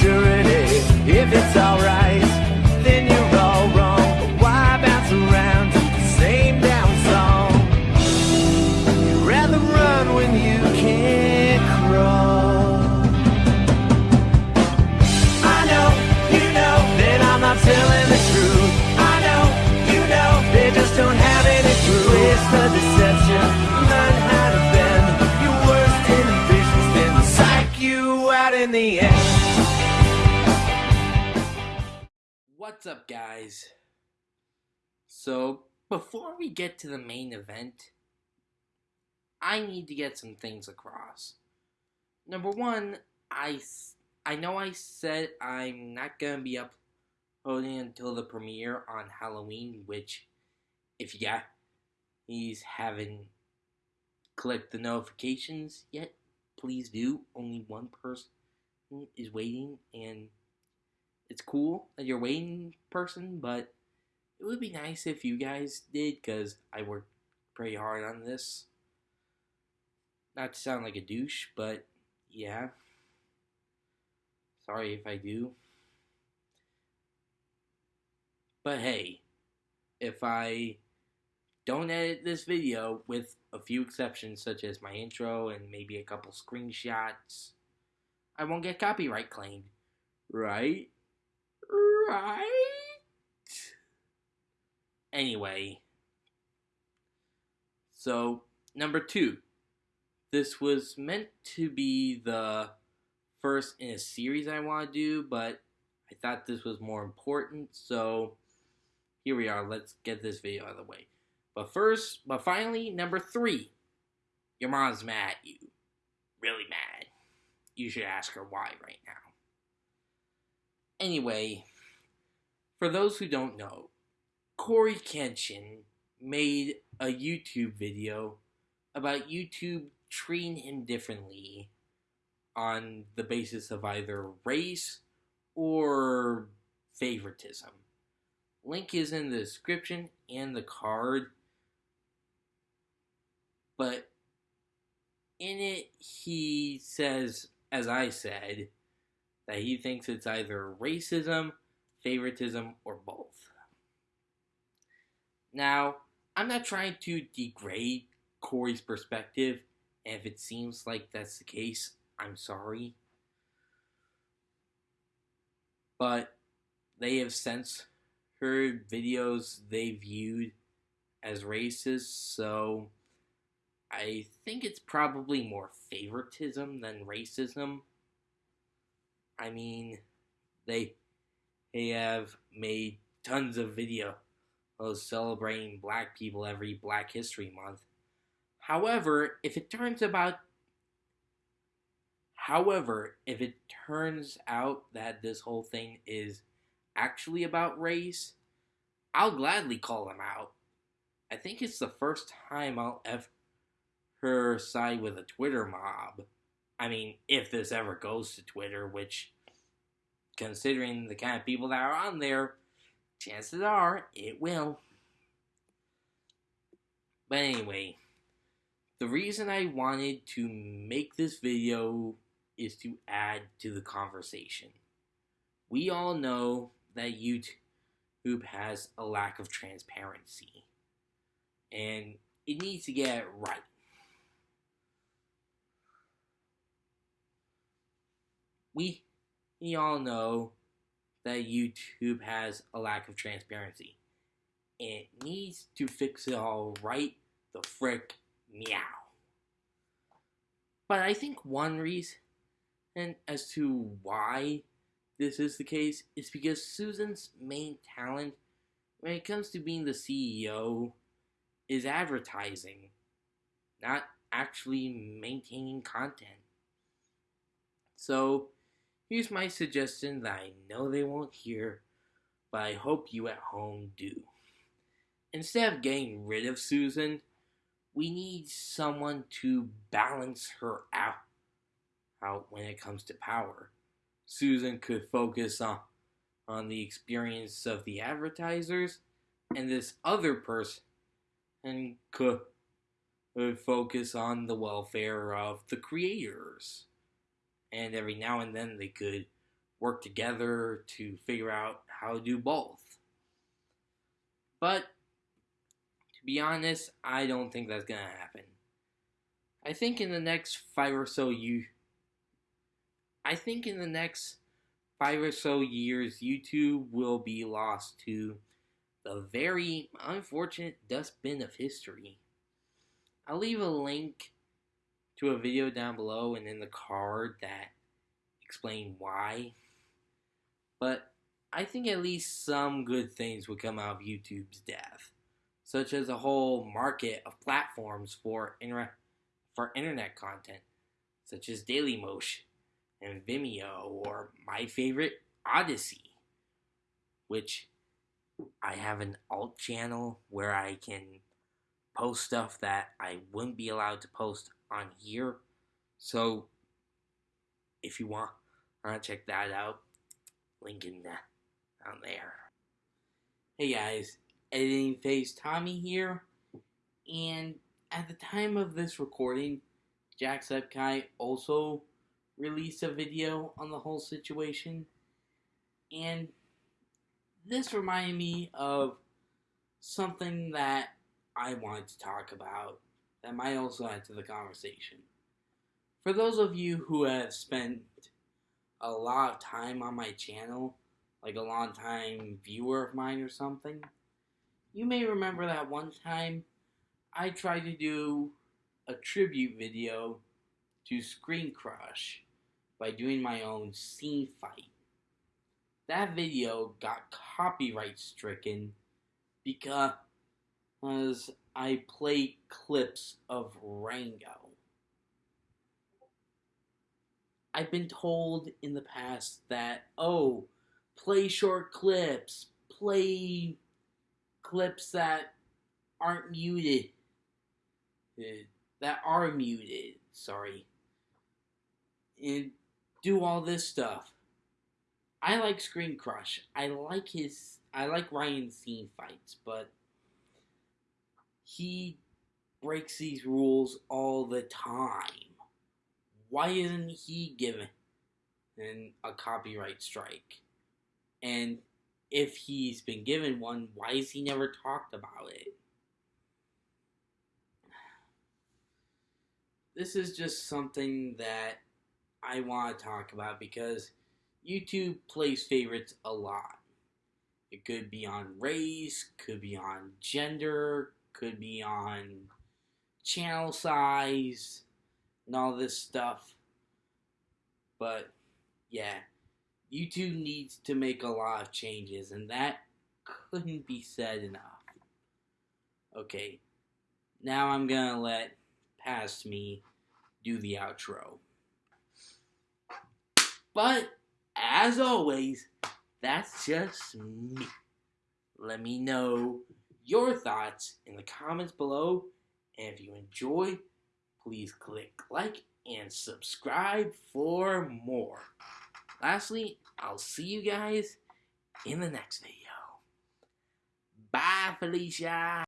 If it's alright, then you're all wrong. Why bounce around? The same damn song? You'd rather run when you can crawl. I know, you know, I'm not telling the truth. I know, you know, they just don't have any deception, learn how to bend. You're worse than then psych. You out in the end What's up, guys? So, before we get to the main event, I need to get some things across. Number one, I, I know I said I'm not gonna be uploading until the premiere on Halloween, which, if you he's haven't clicked the notifications yet, please do. Only one person is waiting, and it's cool that you're waiting, person, but it would be nice if you guys did, because I worked pretty hard on this. Not to sound like a douche, but yeah. Sorry if I do. But hey, if I don't edit this video, with a few exceptions such as my intro and maybe a couple screenshots, I won't get copyright claimed. Right? Right? Anyway. So, number two. This was meant to be the first in a series I want to do, but I thought this was more important, so here we are. Let's get this video out of the way. But first, but finally, number three. Your mom's mad at you. Really mad. You should ask her why right now. Anyway, for those who don't know, Corey Kenshin made a YouTube video about YouTube treating him differently on the basis of either race or favoritism. Link is in the description and the card. But in it, he says, as I said, that he thinks it's either racism, favoritism, or both. Now, I'm not trying to degrade Corey's perspective and if it seems like that's the case, I'm sorry. But they have since heard videos they viewed as racist, so I think it's probably more favoritism than racism. I mean, they they have made tons of videos celebrating black people every Black History Month. However, if it turns about However, if it turns out that this whole thing is actually about race, I'll gladly call them out. I think it's the first time I'll ever side with a Twitter mob. I mean, if this ever goes to Twitter, which, considering the kind of people that are on there, chances are it will. But anyway, the reason I wanted to make this video is to add to the conversation. We all know that YouTube has a lack of transparency, and it needs to get right. We, all know that YouTube has a lack of transparency. It needs to fix it all right the frick meow. But I think one reason as to why this is the case is because Susan's main talent when it comes to being the CEO is advertising, not actually maintaining content. So, here's my suggestion that I know they won't hear, but I hope you at home do. Instead of getting rid of Susan, we need someone to balance her out, out when it comes to power. Susan could focus on, on the experience of the advertisers, and this other person and could, could focus on the welfare of the creators. And every now and then they could work together to figure out how to do both. But to be honest, I don't think that's gonna happen. I think in the next five or so you I think in the next five or so years YouTube will be lost to the very unfortunate dustbin of history. I'll leave a link to a video down below and in the card that explain why. But I think at least some good things would come out of YouTube's death, such as a whole market of platforms for inter- for internet content, such as Dailymotion and Vimeo, or my favorite, Odysee, which I have an alt channel where I can post stuff that I wouldn't be allowed to post on here. So if you want, to check that out, link in the, down there. Hey guys, editing phase Tommy here, and at the time of this recording, Jacksepticeye also released a video on the whole situation, and this reminded me of something that I wanted to talk about that might also add to the conversation. For those of you who have spent a lot of time on my channel, like a long time viewer of mine or something, you may remember that one time I tried to do a tribute video to Screen Crush by doing my own scene fight. That video got copyright stricken because I played clips of Rango. I've been told in the past that, oh, play short clips, play clips that aren't muted, uh, that are muted, sorry, and do all this stuff. I like Screen Crush. I like his, I like Ryan's scene fights, but he breaks these rules all the time. Why isn't he given a copyright strike? And if he's been given one, why has he never talked about it? This is just something that I want to talk about because YouTube plays favorites a lot. It could be on race, could be on gender, could be on channel size and all this stuff. But yeah, YouTube needs to make a lot of changes, and that couldn't be said enough. Okay, now I'm gonna let Past Me do the outro. But as always, that's just me. Let me know your thoughts in the comments below. And if you enjoy, please click like and subscribe for more. Lastly, I'll see you guys in the next video. Bye, Felicia.